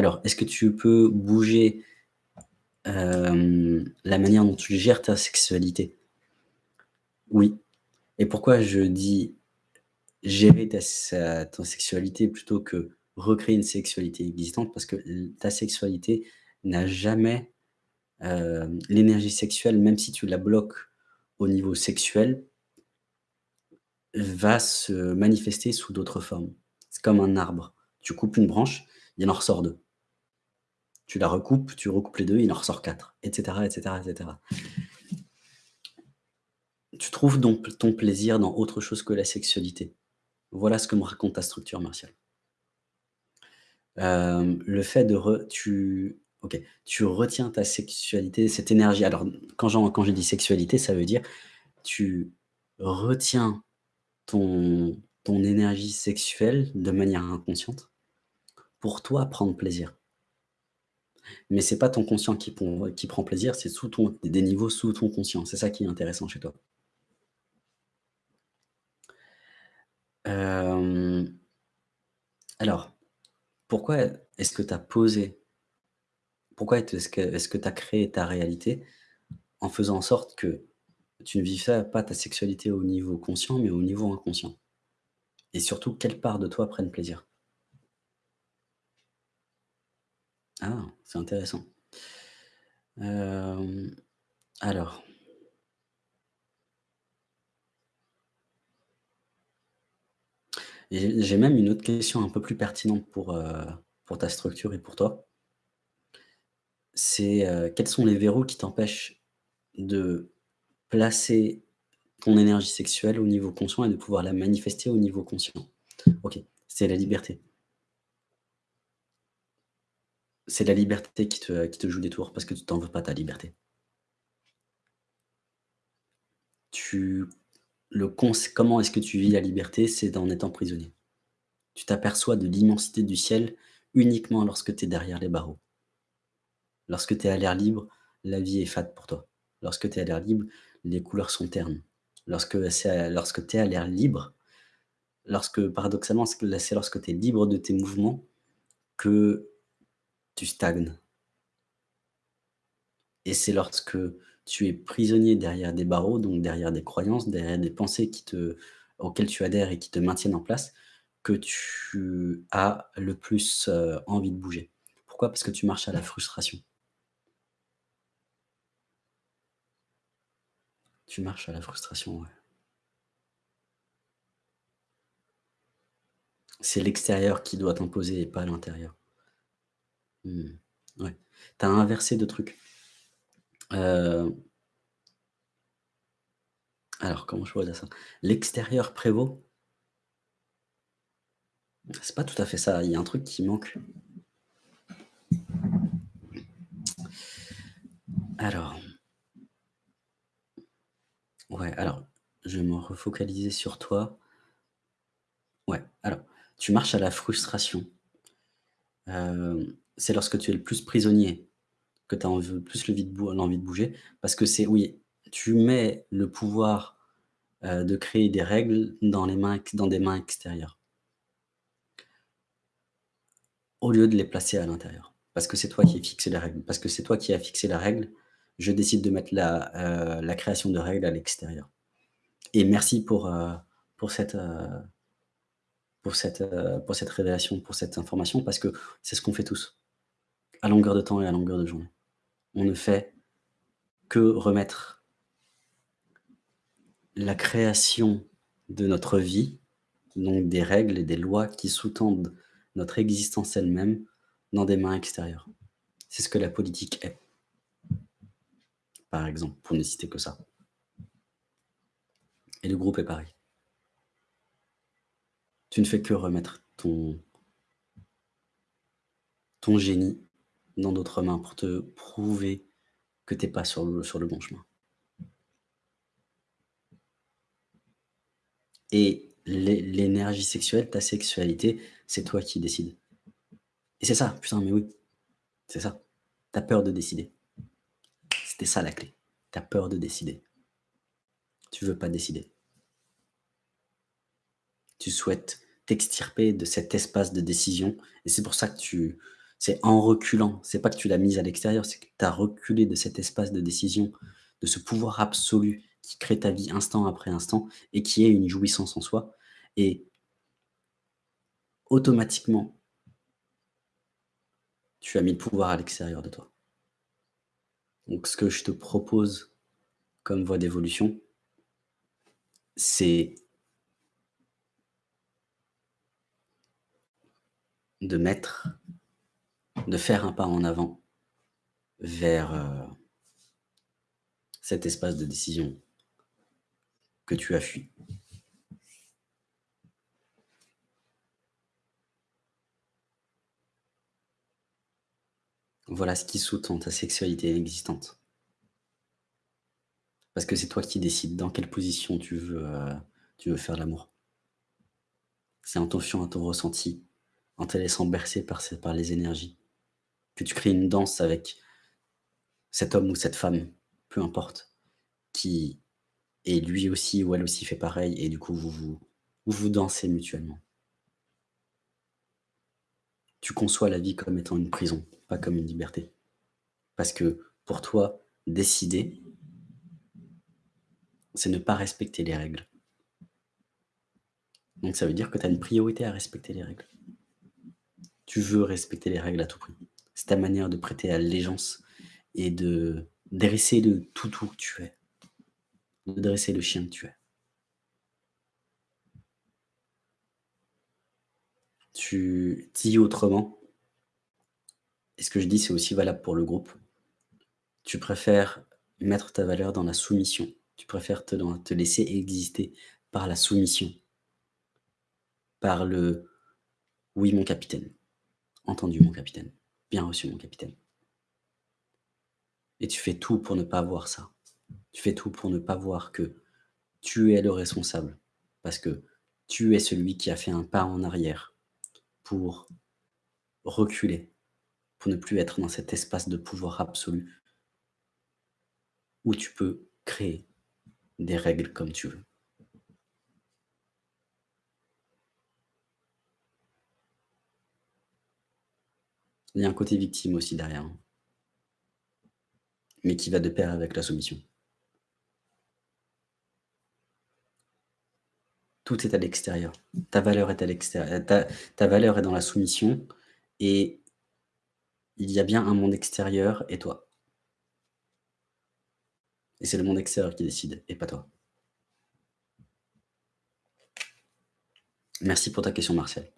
Alors, est-ce que tu peux bouger, hem, la manière dont tu gères ta sexualité? Oui. Et pourquoi je dis gérer ta sexualité plutôt que recréer une sexualité existante? Parce que ta sexualité n'a jamais, hem, l'énergie sexuelle, même si tu la bloques au niveau sexuel va se manifester sous d'autres formes. C'est comme un arbre. Tu coupes une branche, il en ressort 2. Tu la recoupes, tu recoupes les 2, il en ressort 4 et cetera et cetera et cetera. Tu trouves donc ton plaisir dans autre chose que la sexualité. Voilà ce que me raconte ta structure martiale. Hem, le fait de re tu OK, tu retiens ta sexualité, cette énergie. Alors, quand quand je dis sexualité, ça veut dire tu retiens ton énergie sexuelle de manière inconsciente pour toi prendre plaisir. Mais c'est pas ton conscient qui prend plaisir, c'est sous ton des niveaux sous ton conscient. C'est ça qui est intéressant chez toi. Hem, alors, pourquoi est-ce que tu as posé pourquoi est-ce que tu as créé ta réalité en faisant en sorte que tu ne vivais pas ta sexualité au niveau conscient, mais au niveau inconscient? Et surtout, quelle part de toi prenne plaisir? Ah, c'est intéressant. Hem, alors j'ai même une autre question un peu plus pertinente pour, pour ta structure et pour toi. C'est, heu, quels sont les verrous qui t'empêchent de placer ton énergie sexuelle au niveau conscient et de pouvoir la manifester au niveau conscient? OK, c'est la liberté. C'est la liberté qui te joue des tours parce que tu t'en veux pas ta liberté. Tu le comment est-ce que tu vis la liberté? C'est en étant prisonnier. Tu t'aperçois de l'immensité du ciel uniquement lorsque tu es derrière les barreaux. Lorsque tu es à l'air libre, la vie est fade pour toi. Lorsque tu es à l'air libre, les couleurs sont ternes. Lorsque lorsque tu es à l'air libre, lorsque paradoxalement, c'est lorsque tu es libre de tes mouvements que tu stagnes. Et c'est lorsque tu es prisonnier derrière des barreaux, donc derrière des croyances, derrière des pensées qui te auxquelles tu adhères et qui te maintiennent en place, que tu as le plus, heu, envie de bouger. Pourquoi? Parce que tu marches à la frustration. Tu marches à la frustration. C'est l'extérieur qui doit t'imposer et pas l'intérieur. Ouais. Tu as inversé 2 trucs. Heu alors comment je dire ça? L'extérieur prévaut c'est pas tout à fait ça, il y a un truc qui manque. Alors ouais, alors, je vais me refocaliser sur toi. Ouais, alors, tu marches à la frustration. Hem, c'est lorsque tu es le plus prisonnier que tu as env plus l'envie de bouger parce que c'est oui, tu mets le pouvoir, heu, de créer des règles dans des mains extérieures. Au lieu de les placer à l'intérieur. Parce que c'est toi qui fixe les règles, parce que c'est toi qui as fixé la règle, je décide de mettre la, la création de règles à l'extérieur. Et merci heu, pour cette révélation, pour cette information, parce que c'est ce qu'on fait tous, à longueur de temps et à longueur de journée. On ne fait que remettre la création de notre vie, donc des règles et des lois qui sous-tendent notre existence elle-même, dans des mains extérieures. C'est ce que la politique est. Par exemple, pour ne citer que ça. Et le groupe est pareil. Tu ne fais que remettre ton ton génie dans d'autres mains pour te prouver que tu es pas sur le bon chemin. Et l'é l'énergie sexuelle, ta sexualité, c'est toi qui décides. Et c'est ça, putain, mais oui, c'est ça. Tu as peur de décider. C'était ça la clé. Tu as peur de décider. Tu veux pas décider. Tu souhaites t'extirper de cet espace de décision et c'est pour ça que tu C'est en reculant, c'est pas que tu l'as mise à l'extérieur, c'est que tu as reculé de cet espace de décision, de ce pouvoir absolu qui crée ta vie instant après instant et qui est une jouissance en soi et automatiquement tu as mis le pouvoir à l'extérieur de toi. Donc ce que je te propose comme voie d'évolution, c'est de mettre, de faire un pas en avant vers euh, cet espace de décision que tu as fui. Voilà ce qui sous-tend ta sexualité existante. Parce que c'est toi qui décides dans quelle position tu veux, euh, tu faire l'amour. C'est en fiant à ton ressenti, en te laissant bercer par les énergies, que tu crées une danse avec cet homme ou cette femme, peu importe, qui est lui aussi ou elle aussi fait pareil, et du coup vous, vous, vous dansez mutuellement. Tu conçois la vie comme étant une prison, pas comme une liberté. Parce que pour toi, décider, c'est ne pas respecter les règles. Donc ça veut dire que tu as une priorité à respecter les règles. Tu veux respecter les règles à tout prix. C'est ta manière de prêter allégeance et de dresser le toutou que tu es. De dresser le chien que tu es. Tu dis autrement, et ce que je dis, c'est aussi valable pour le groupe, tu préfères mettre ta valeur dans la soumission. Tu préfères te, te laisser exister par la soumission, par le « oui, mon capitaine »,« entendu, mon capitaine »,« bien reçu, mon capitaine ». Et tu fais tout pour ne pas voir ça. Tu fais tout pour ne pas voir que tu es le responsable, parce que tu es celui qui a fait un pas en arrière pour reculer, pour ne plus être dans cet espace de pouvoir absolu où tu peux créer des règles comme tu veux. Il y a un côté victime aussi derrière, hein. mais qui va de pair avec la soumission. Tout est à l'extérieur. Ta valeur est à l'extérieur. Ta, valeur est dans la soumission et il y a bien un monde extérieur et toi. Et c'est le monde extérieur qui décide et pas toi. Merci pour ta question, Martial.